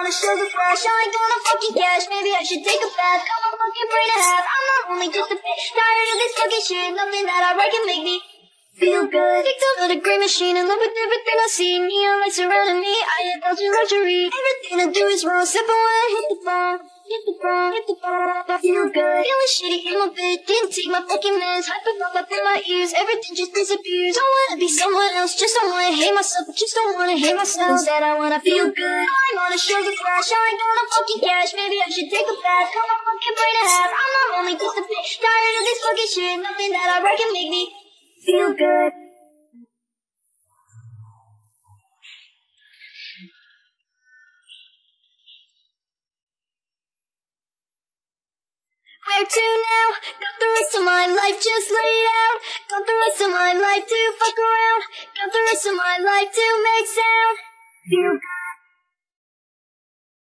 on a sugar crash. I ain't gonna fucking cash. Maybe I should take a bath. Got my fucking brain to have. I'm not only just a bitch. Tired of this fucking shit. Nothing that I write can make me feel good. Picked up with a great machine in love with everything I see. Neon lights surrounding me. I indulge in luxury. Everything I do is wrong. Except when I hit the phone. Hit the phone, hit the phone, I feel good. Feeling shitty in my bed, didn't take my fucking meds. Hyperpop up in my ears, everything just disappears. Don't wanna be someone else, just don't wanna hate myself, just don't wanna hate myself. Instead, I wanna feel good. I'm on a sugar crash, I ain't gonna fucking cash. Maybe I should take a bath, cut my fucking brain in half. I'm not only just a bitch, tired of this fucking shit. Nothing that I write can make me feel good. Where to now? Got the rest of my life just laid out. Got the rest of my life to fuck around. Got the rest of my life to make sound. Feel good.